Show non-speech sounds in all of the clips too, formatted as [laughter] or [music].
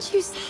Didn't you...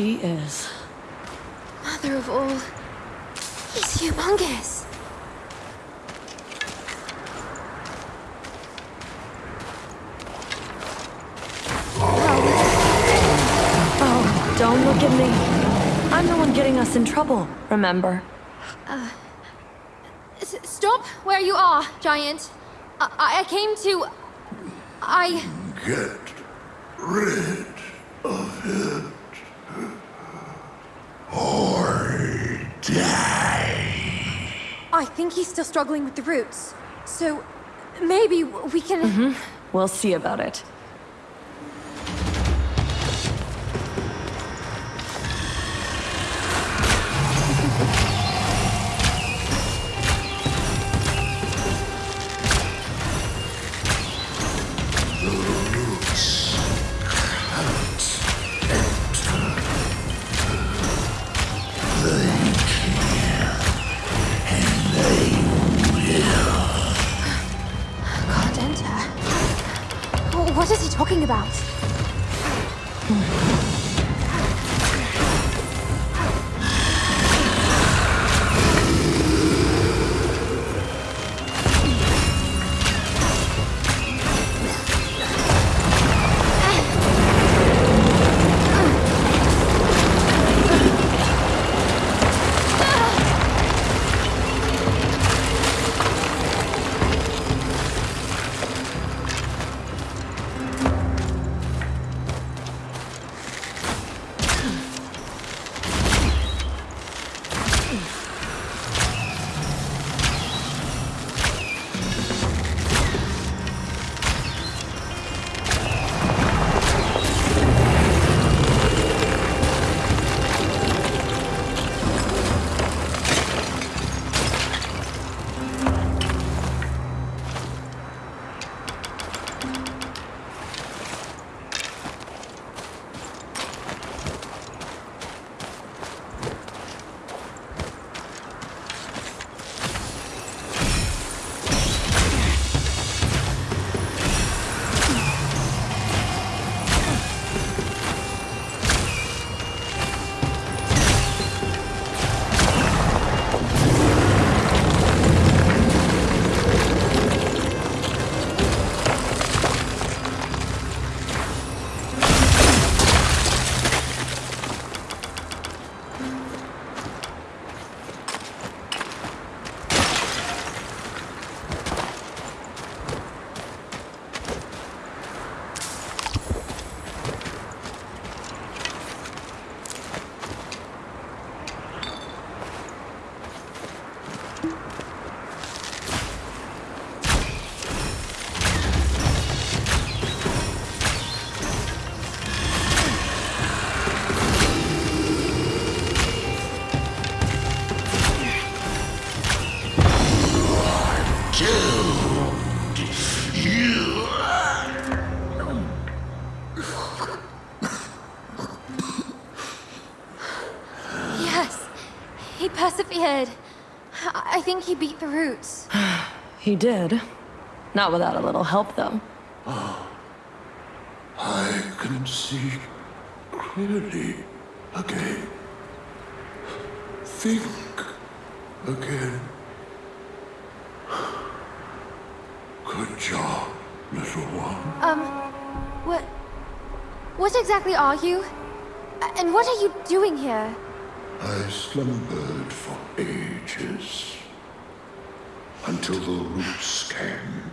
There he is. Mother of all. He's humongous. Oh, don't look at me. I'm the one getting us in trouble, remember? Uh, s- stop where you are, Giant. I, I I came to... I... Get rid of it. Die. I think he's still struggling with the roots. So, maybe we can... Mm-hmm. We'll see about it. Yes, he persevered. I I think he beat the roots. [sighs] He did. Not without a little help, though. [sighs] I can see clearly again. Think again. [sighs] Good job, little one. Um, what... What exactly are you? And what are you doing here? I slumbered for ages until the roots came,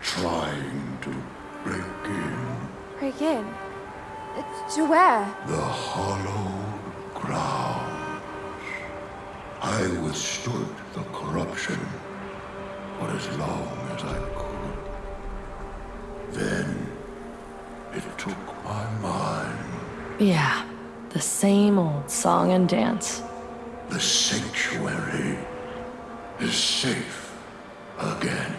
trying to break in Break in. To where? the hollow ground. I withstood the corruption for as long as I could. Then it took my mind. Yeah, the same old song and dance. The sanctuary is safe again.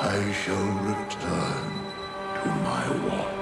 I shall return to my watch.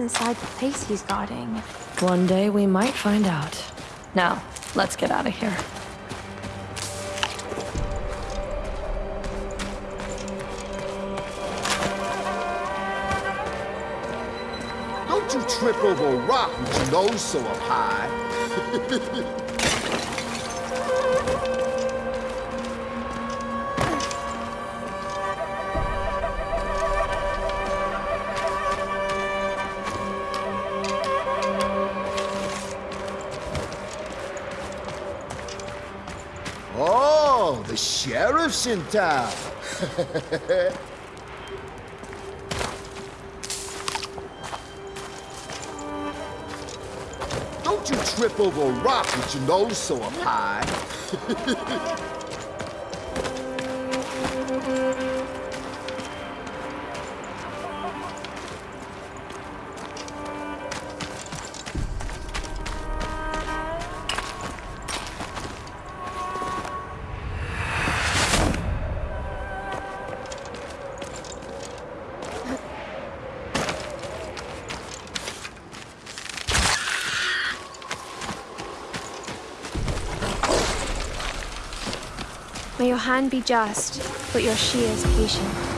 Inside the place he's guarding. One day we might find out. Now, let's get out of here. Don't you trip over a rock with your nose so up high. [laughs] Don't you trip over a rock with your nose so up high. [laughs] Your be just, but your she is patient.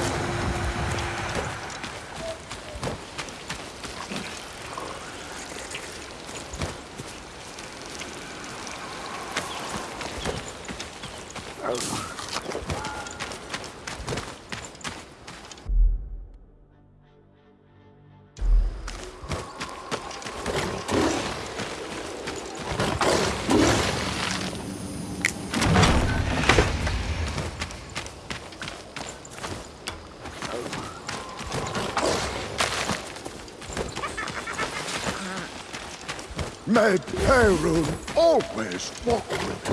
May Perun always walk with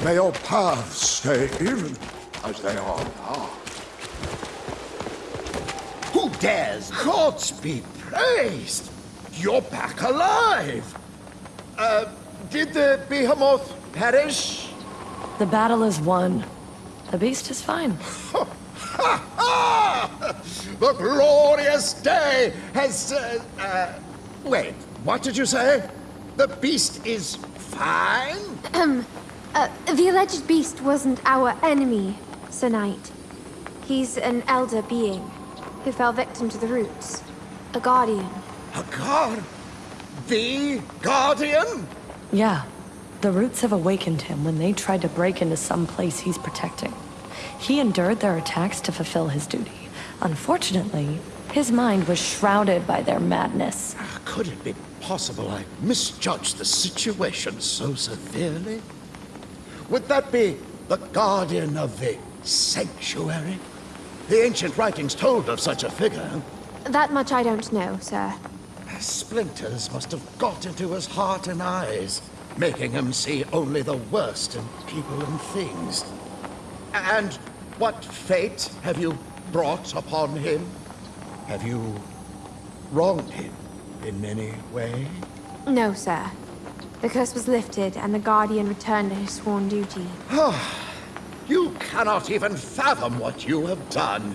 you. May your paths stay even as they are now. Who dares? Gods be praised! You're back alive! Uh, did the behemoth perish? The battle is won. The beast is fine. [laughs] The glorious day has. Uh, uh, wait, what did you say? The beast is fine? [clears throat] Uh, the alleged beast wasn't our enemy, Sir Knight. He's an elder being who fell victim to the roots. A guardian. A guard? The guardian? Yeah. The roots have awakened him when they tried to break into some place he's protecting. He endured their attacks to fulfill his duty. Unfortunately, his mind was shrouded by their madness. Could it be possible I misjudged the situation so severely? Would that be the guardian of the sanctuary? The ancient writings told of such a figure. That much I don't know, sir. Splinters must have got into his heart and eyes, making him see only the worst in people and things. And what fate have you brought upon him? Have you wronged him in any way? No, sir. The curse was lifted, and the Guardian returned to his sworn duty. Ah, you cannot even fathom what you have done,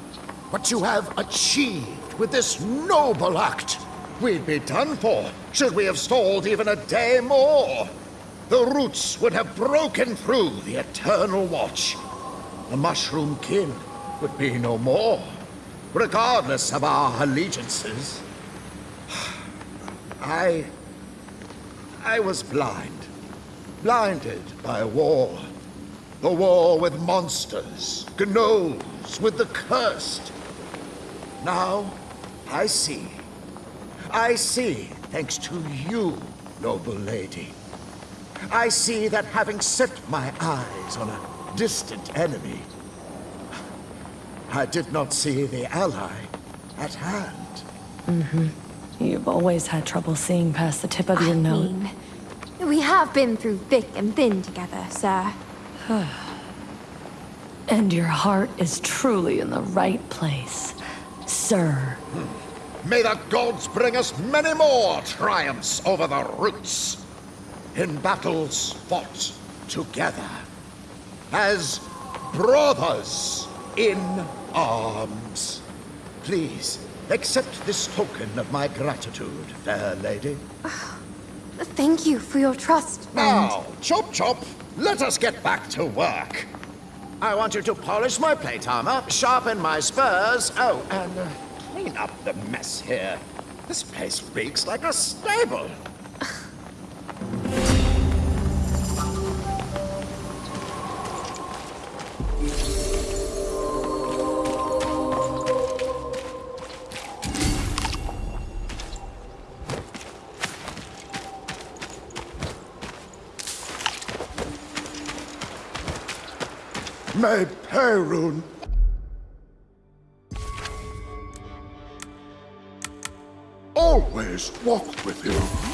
what you have achieved with this noble act. We'd be done for should we have stalled even a day more. The roots would have broken through the Eternal Watch. The Mushroom Kin would be no more, regardless of our allegiances. I... I was blind. Blinded by war. The war with monsters, gnomes, with the cursed. Now, I see. I see, thanks to you, noble lady. I see that having set my eyes on a distant enemy, I did not see the ally at hand. Mm-hmm. You've always had trouble seeing past the tip of your I nose. mean, we have been through thick and thin together, sir. [sighs] And your heart is truly in the right place, sir. May the gods bring us many more triumphs over the roots. In battles fought together. As brothers in arms. Please, accept this token of my gratitude, fair lady. [sighs] Thank you for your trust, and... Now, chop chop, let us get back to work. I want you to polish my plate armor, sharpen my spurs, oh, and uh, clean up the mess here. This place reeks like a stable. May Perun always walk with you.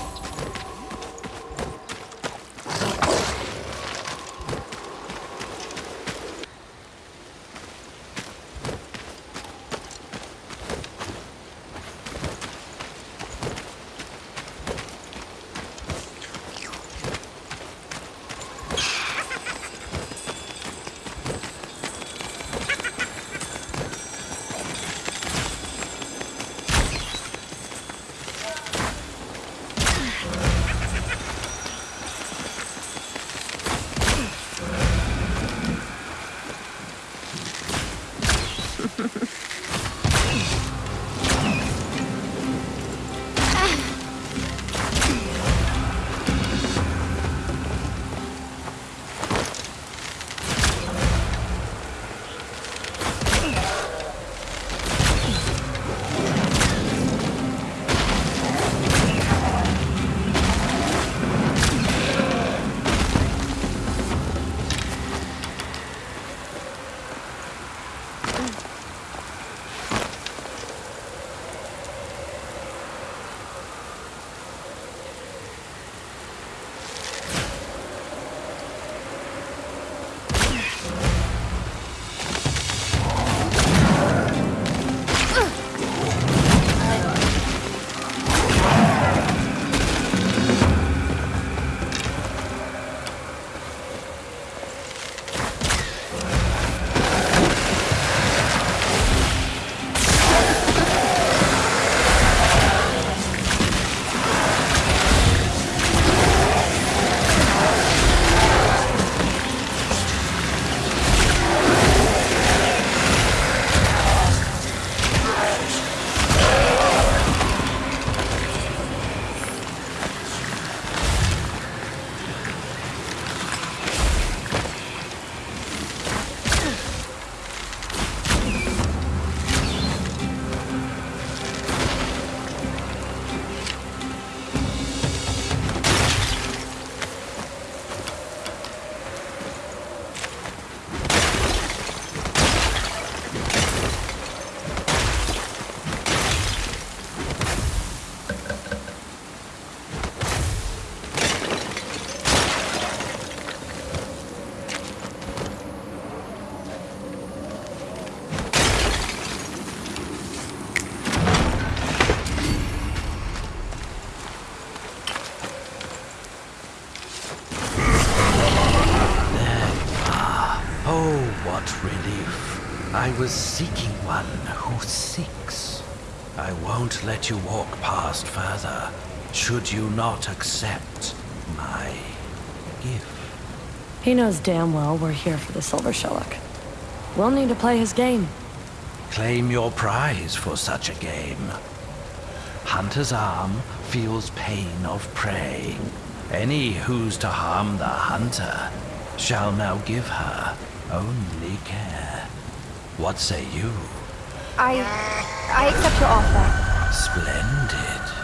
Won't let you walk past further, should you not accept my gift. He knows damn well we're here for the Silver Shellac. We'll need to play his game. Claim your prize for such a game. Hunter's arm feels pain of prey. Any who's to harm the hunter shall now give her only care. What say you? I... I accept your offer. Splendid.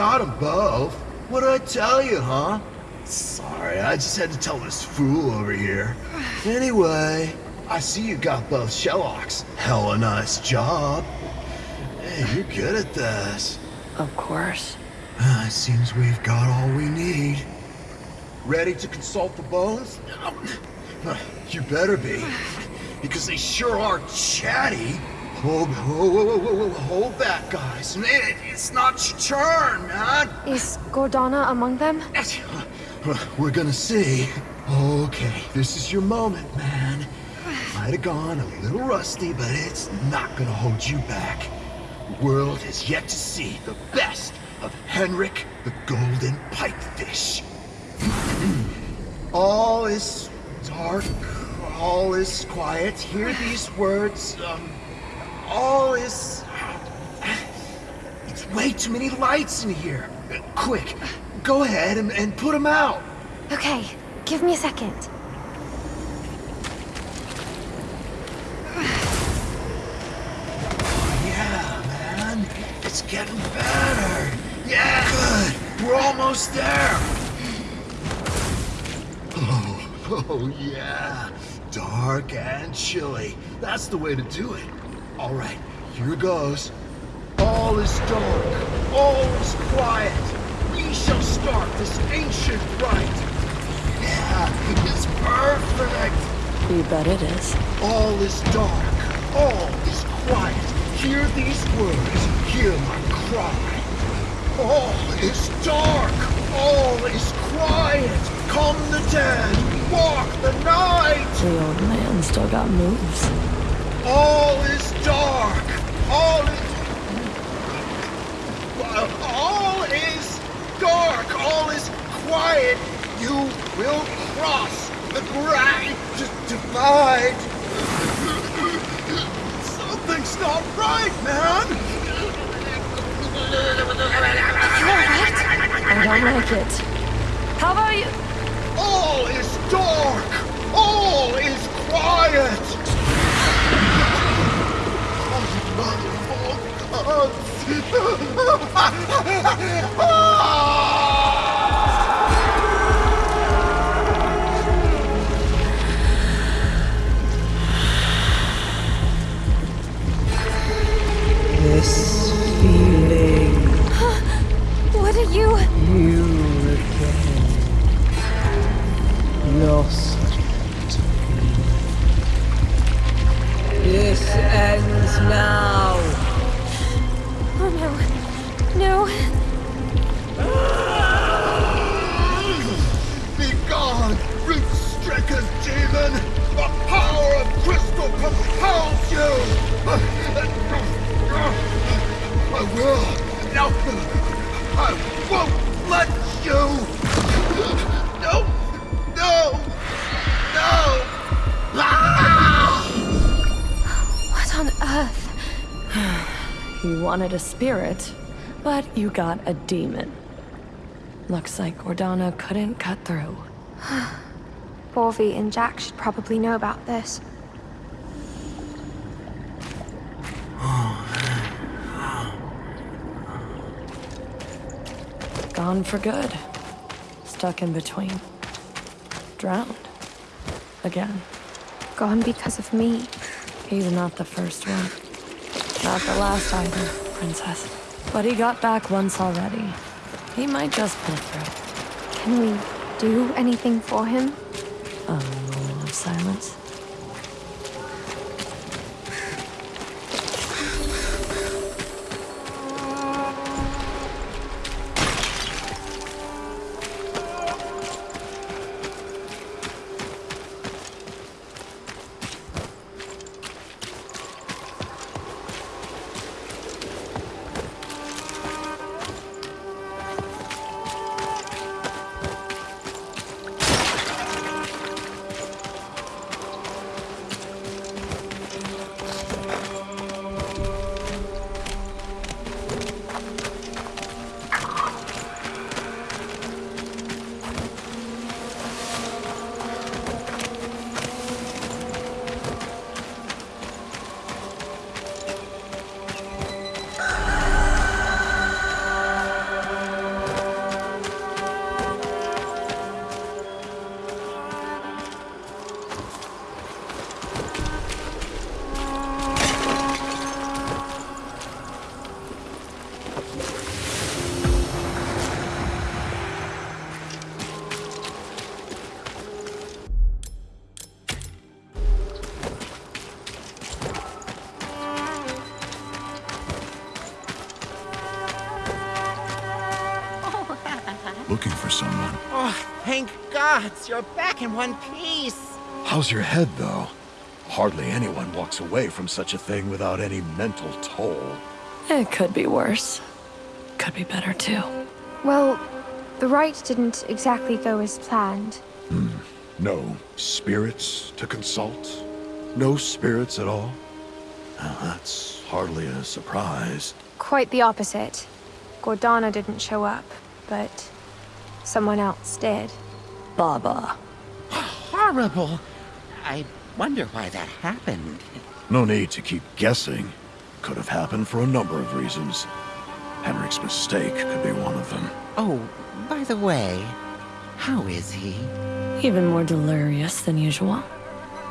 Got them both. What'd I tell you, huh? Sorry, I just had to tell this fool over here. Anyway, I see you got both Shellocks. a nice job. Hey, you're good at this. Of course. Uh, [sighs] it seems we've got all we need. Ready to consult the bones? [sighs] You better be. Because they sure are chatty. Hold, whoa, whoa, hold that, guys. It- it's not your turn, man. Is Gordana among them? We're gonna see. Okay, this is your moment, man. Might have gone a little rusty, but it's not gonna hold you back. The world has yet to see the best of Henrik the Golden Pipefish. all is dark, all is quiet. Hear these words. Um, all is. It's way too many lights in here. Quick, go ahead and, and put them out. Okay, give me a second. Oh, yeah, man. It's getting better. Yeah, good. We're almost there. Oh, [laughs] oh yeah. Dark and chilly. That's the way to do it. All right, here goes. All is dark. All is quiet. We shall start this ancient rite. Yeah, it's perfect. You bet it is. All is dark, all is quiet. Hear these words, hear my cry. All is dark, all is quiet. Come the dead, walk the night. The old man still got moves. All is dark, all is... All is dark, all is quiet. You will cross the great divide. Something's not right, man. I don't like it. How about you? All is dark. All is quiet. This feeling, What are you? you No. Be gone, root-stricken demon! The power of crystal compels you! I will! No! I won't let you! No! No! No! Ah! What on earth? [sighs] You wanted a spirit, but you got a demon. Looks like Gordana couldn't cut through. [sighs] Borvi and Jack should probably know about this. [sighs] Gone for good. Stuck in between. Drowned. Again. Gone because of me. He's not the first one. Not the last either, Princess. But he got back once already. He might just pull through. Can we do anything for him? A moment of silence. Back in one piece. How's your head, though? Hardly anyone walks away from such a thing without any mental toll. It could be worse. Could be better too. Well, the rite didn't exactly go as planned. Hmm. No spirits to consult? No spirits at all? Now, that's hardly a surprise. Quite the opposite. Gordana didn't show up, but someone else did. Baba. Horrible. I wonder why that happened. No need to keep guessing. Could have happened for a number of reasons. Henrik's mistake could be one of them. Oh, by the way, how is he? Even more delirious than usual.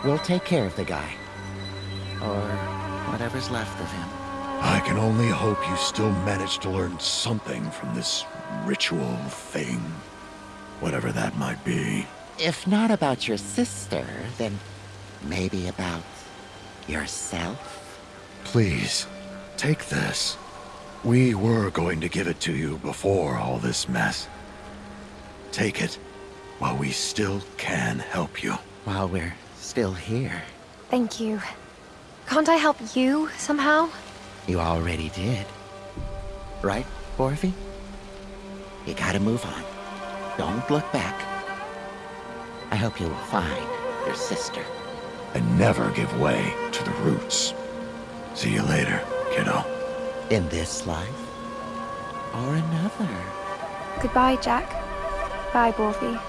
We'll take care of the guy. Or whatever's left of him. I can only hope you still manage to learn something from this ritual thing. Whatever that might be. If not about your sister, then maybe about yourself? Please, take this. We were going to give it to you before all this mess. Take it while we still can help you. While we're still here. Thank you. Can't I help you somehow? You already did. Right, Borvi? You gotta move on. Don't look back. I hope you will find your sister. And never give way to the roots. See you later, kiddo. In this life or another. Goodbye, Jack. Bye, Borfi.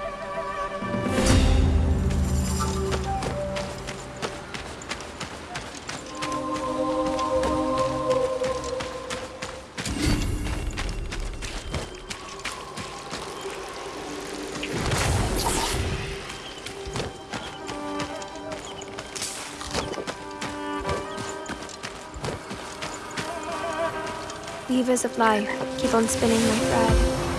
Life, keep on spinning my thread.